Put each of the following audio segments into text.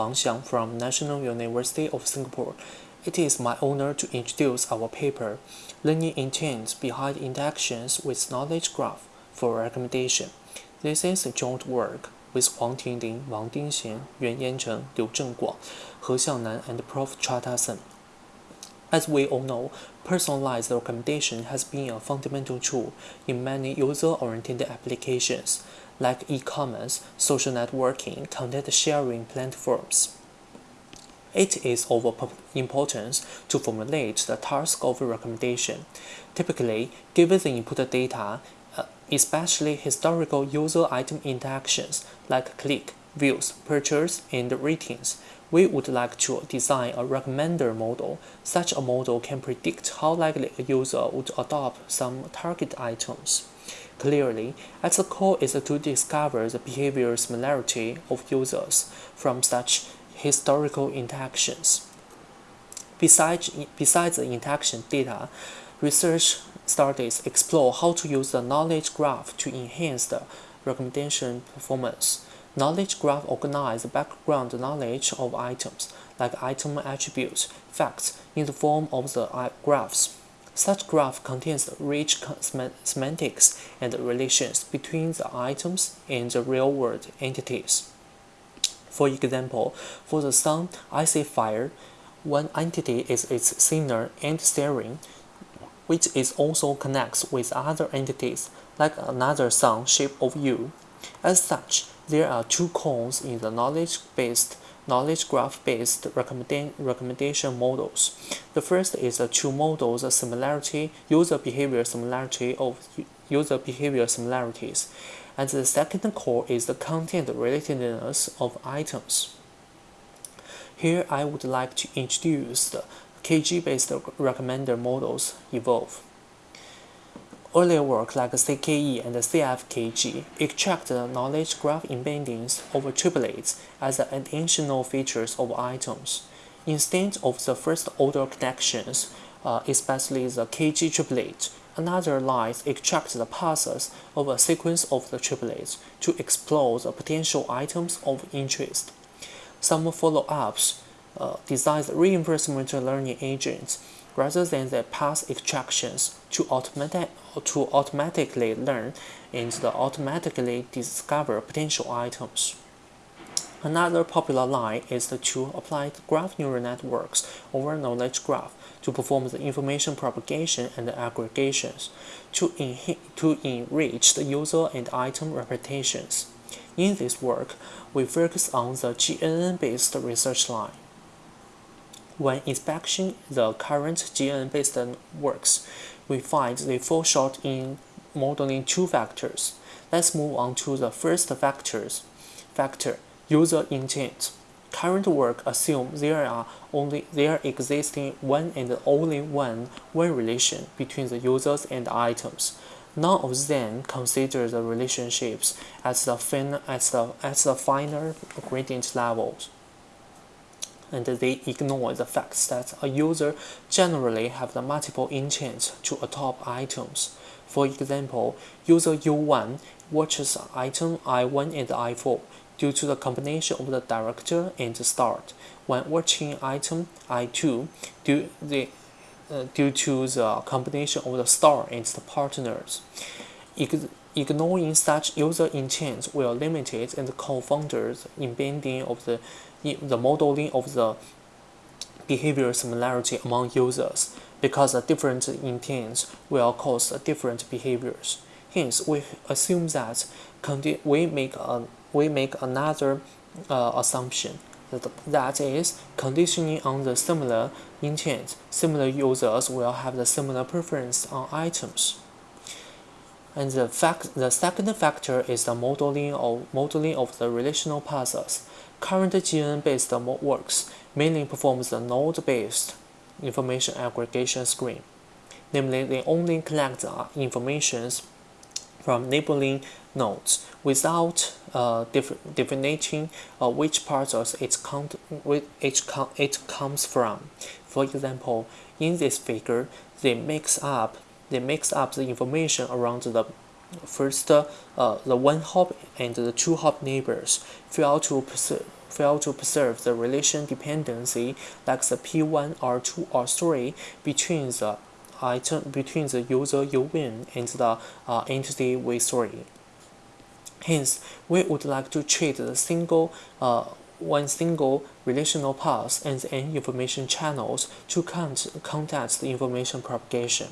Wang Xiang from National University of Singapore. It is my honor to introduce our paper, Learning Intent Behind Interactions with Knowledge Graph for recommendation. This is a joint work with Huang Tinglin, Wang Dingxian, Yuan Yancheng, Liu Zhenguang, He Xiangnan, and Prof. Chua Tat-Seng. As we all know, personalized recommendation has been a fundamental tool in many user-oriented applications like e-commerce, social networking, content sharing platforms. It is of importance to formulate the task of recommendation. Typically, given the input data, uh, especially historical user item interactions like click, views, purchase, and ratings, we would like to design a recommender model. Such a model can predict how likely a user would adopt some target items. Clearly, at the core is to discover the behavior similarity of users from such historical interactions. Besides, besides the interaction data, research studies explore how to use the knowledge graph to enhance the recommendation performance. Knowledge graph organize background knowledge of items, like item attributes, facts, in the form of the uh, graphs. Such graph contains rich semantics and relations between the items and the real-world entities. For example, for the sun, I see fire. One entity is its singer Ed Sheeran, which is also connects with other entities, like another sun shape of you. As such, there are two cones in the knowledge-based knowledge graph-based recommenda recommendation models. The first is the two models similarity, user behavior similarity of user behavior similarities, and the second core is the content relatedness of items. Here I would like to introduce the KG-based recommender models evolve. Earlier work like CKE and CFKG extract the knowledge graph embeddings over triplets as additional features of items. Instead of the first-order connections, uh, especially the KG triplet, another line extracts the paths of a sequence of the triplets to explore the potential items of interest. Some follow-ups uh, design reinforcement learning agents rather than the path extractions to, automatic, to automatically learn and automatically discover potential items. Another popular line is to apply graph neural networks over knowledge graph to perform the information propagation and aggregations to, to enrich the user and item representations. In this work, we focus on the GNN-based research line. When inspecting the current GNN-based works, we find they fall short in modeling two factors. Let's move on to the first factors. Factor, user intent. Current work assume there are only there existing one and only one one relation between the users and items. None of them consider the relationships at the, fin at the, at the finer gradient levels and they ignore the fact that a user generally have the multiple intent to adopt items. For example, user U1 watches item I1 and I4 due to the combination of the director and the start. When watching item I2, due, the, uh, due to the combination of the star and the partners. Ignoring such user intent will limit it and confound the embedding of the the modeling of the behavior similarity among users because the different intents will cause different behaviors. Hence, we assume that we make a, we make another uh, assumption that, that is conditioning on the similar intent. Similar users will have the similar preference on items. And the fact the second factor is the modeling of modeling of the relational paths. Current GN-based works mainly performs the node-based information aggregation screen. Namely, they only collect the information from neighboring nodes without uh, defining uh, which parts of its count, com it comes from. For example, in this figure, they mix up they mix up the information around the first uh, the one hop and the two hop neighbors fail to fail to preserve the relation dependency like the P1, R2, or 3 between the item between the user UN and the uh, entity V3. Hence, we would like to treat the single uh, one single relational path and information channels to count conduct the information propagation.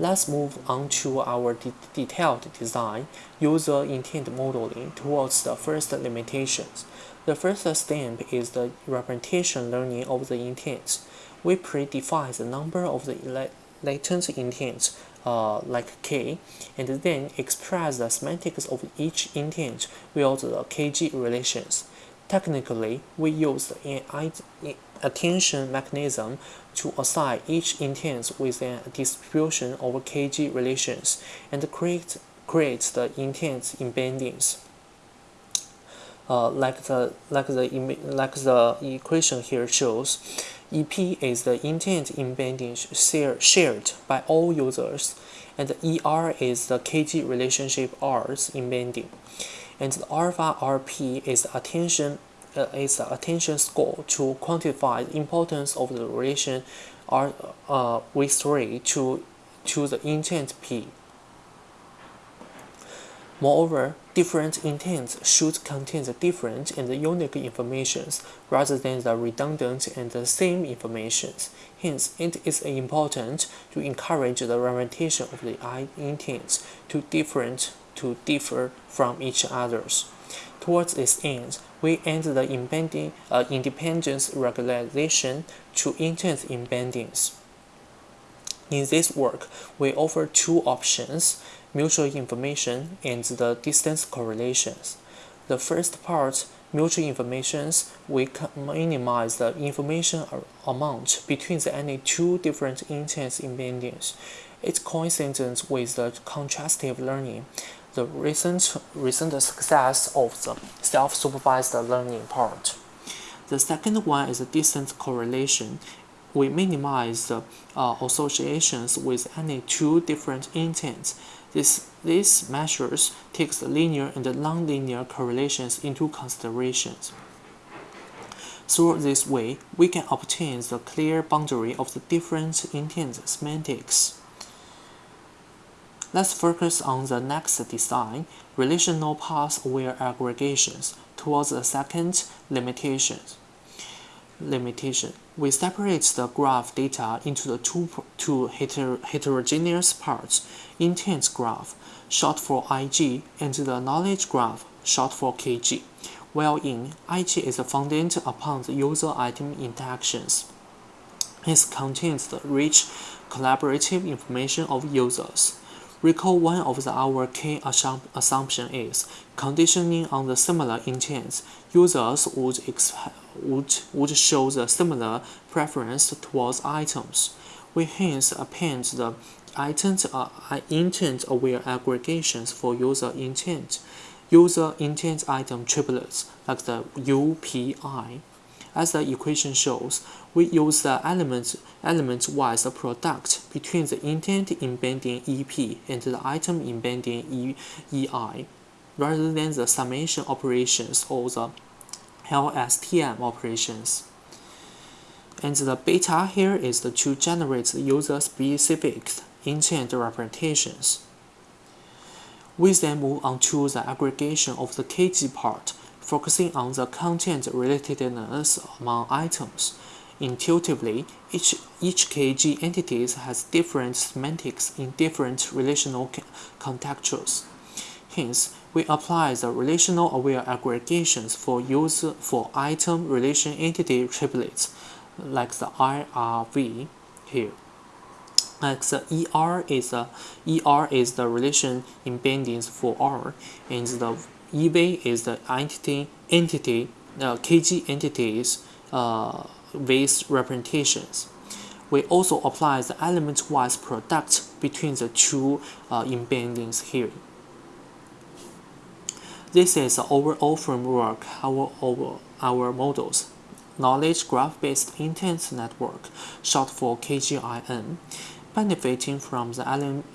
Let's move on to our de detailed design, user intent modeling towards the first limitations. The first step is the representation learning of the intents. We predefine the number of the latent intents, uh, like k, and then express the semantics of each intent with the KG relations. Technically, we use an attention mechanism to assign each intent with a distribution over KG relations and create, create the intent embeddings. Uh, like the like the like the equation here shows, EP is the intent embedding share, shared by all users, and ER is the KG relationship R's embedding, and the alpha RP is the attention is attention score to quantify the importance of the relation R uh, with 3 to to the intent P. Moreover, different intents should contain the different and the unique informations rather than the redundant and the same informations. Hence, it is important to encourage the representation of the I intents to different to differ from each others. Towards this end, we end the embedding, uh, independence regularization to intent embeddings. In this work, we offer two options, mutual information and the distance correlations. The first part, mutual informations, we minimize the information amount between the any two different intent embeddings. It's coincident with the contrastive learning, the recent, recent success of the self-supervised learning part. The second one is the distance correlation we minimize the uh, associations with any two different intents. This, these measures takes the linear and the nonlinear correlations into considerations. Through this way, we can obtain the clear boundary of the different intent semantics. Let's focus on the next design, relational path-aware aggregations, towards the second limitation. Limitation we separate the graph data into the two, two heter heterogeneous parts, intent graph, short for IG, and the knowledge graph, short for KG, while in IG is founded upon the user item interactions. It contains the rich collaborative information of users. Recall one of the, our key assump assumption is conditioning on the similar intents. Users would would, would show the similar preference towards items. We hence append the intent, uh, intent-aware aggregations for user intent, user intent item triplets like the UPI. As the equation shows, we use the element element-wise product between the intent embedding EP and the item embedding EI, rather than the summation operations or the LSTM operations. And the beta here is to generate the user-specific intent representations. We then move on to the aggregation of the KG part, focusing on the content relatedness among items. Intuitively, each, each KG entity has different semantics in different relational contextures. Hence, we apply the relational aware aggregations for user for item relation entity triplets, like the IRV here. Like the ER is the ER is the relation embeddings for R, and the EV is the entity entity uh, KG entities uh, with representations. We also apply the element-wise product between the two uh, embeddings here. This is the overall framework our, our, our models. Knowledge Graph-Based Intent Network, short for KGIN, benefiting from the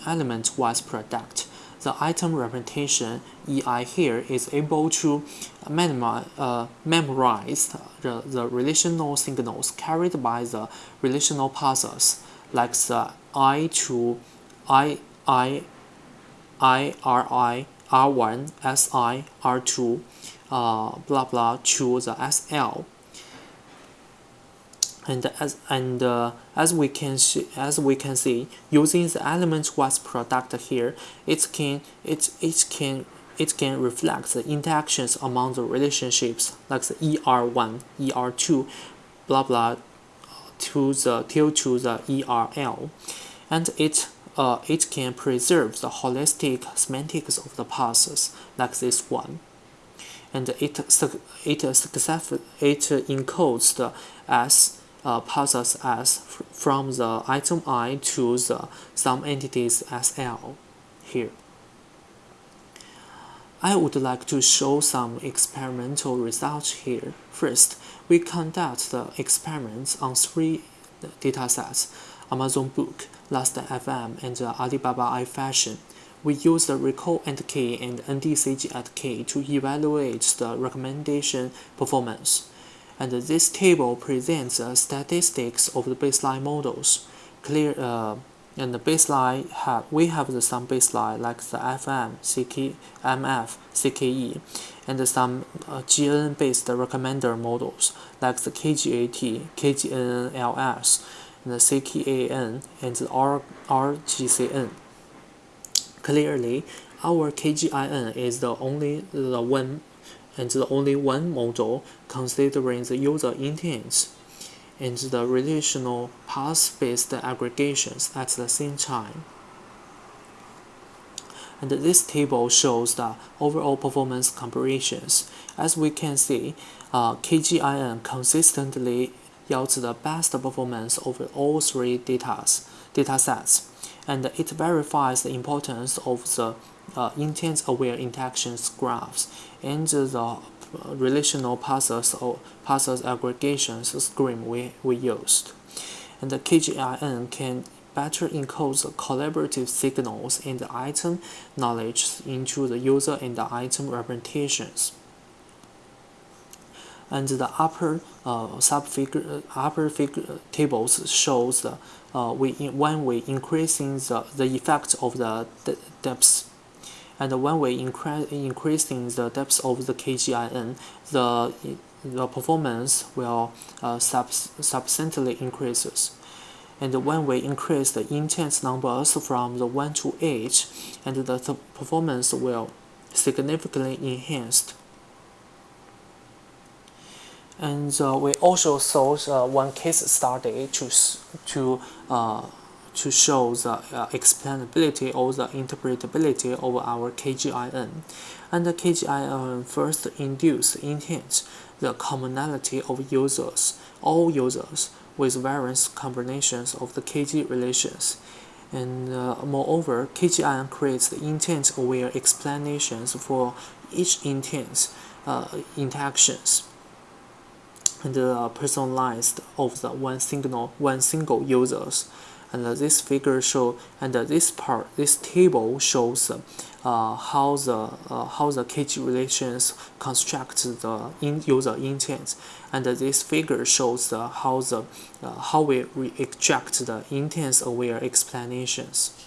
element-wise product. The item representation EI here is able to uh, memorize the, the relational signals carried by the relational parsers, like the I to I, I, I, R, I, R1, SI, R2, uh, blah blah to the SL and as and uh, as we can see, as we can see using the element wise product here it can it it can it can reflect the interactions among the relationships like the er1 er2 blah blah to the till to the erl and it uh, it can preserve the holistic semantics of the parsers like this one. And it it it encodes the as uh, passes as from the item i to the some entities SL here. I would like to show some experimental results here. First, we conduct the experiments on three datasets, Amazon Book, Last.fm, and Alibaba iFashion. We use the recall at k and NDCG at k to evaluate the recommendation performance and this table presents statistics of the baseline models. Clear uh, and the baseline have we have the some baseline like the FM, CK, MF, CKE, and some uh, GN based recommender models like the KGAT, KGNN-LS, and the CKAN, and the R, RGCN. Clearly, our KGIN is the only the one and the only one model considering the user intents and the relational path-based aggregations at the same time. And this table shows the overall performance comparisons. As we can see, uh, KGIN consistently yields the best performance over all three datas, datasets, and it verifies the importance of the uh, intent-aware interactions graphs and the uh, relational parsers or parsers aggregations scheme we, we used. And the KGIN can better encode the collaborative signals and the item knowledge into the user and the item representations. And the upper uh, subfigure, upper figure tables shows the uh, we when we increasing the, the effect of the depth and when we increase increasing the depth of the KGIN, the the performance will uh, sub substantially increases. And when we increase the intent numbers from the 1 to 8, and the performance will significantly enhanced. And uh, we also saw uh, one case study to, to uh, to show the uh, explainability or the interpretability of our KGIN. And the KGIN first induce intent the commonality of users, all users, with various combinations of the KG relations. And uh, moreover, KGIN creates the intent-aware explanations for each intent uh, interactions and uh, personalized of the one single one single users. And this figure show and this part this table shows uh, how the uh, how the KG relations construct the in user intent. And this figure shows how the uh, how we, we extract the intent aware explanations.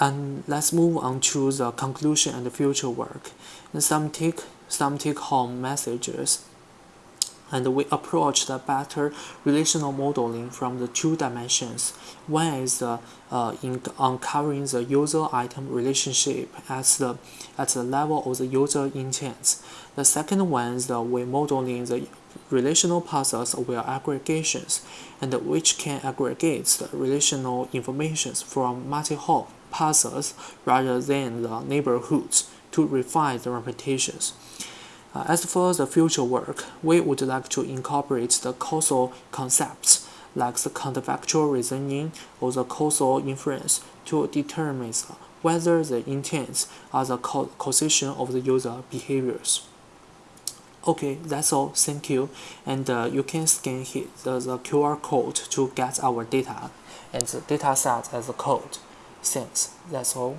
And let's move on to the conclusion and the future work. And some take some take home messages and we approach the better relational modeling from the two dimensions. One is uh, uh, in uncovering the user-item relationship at the at the level of the user intents. The second one is the we modeling the relational parsers aware aggregations, and which can aggregate the relational informations from multi-hop parsers rather than the neighborhoods to refine the representations. Uh, as for the future work, we would like to incorporate the causal concepts like the counterfactual reasoning or the causal inference to determine whether the intents are the causation of the user behaviors. Okay, that's all. Thank you. And uh, you can scan the, the QR code to get our data and the data set as a code. Thanks. That's all.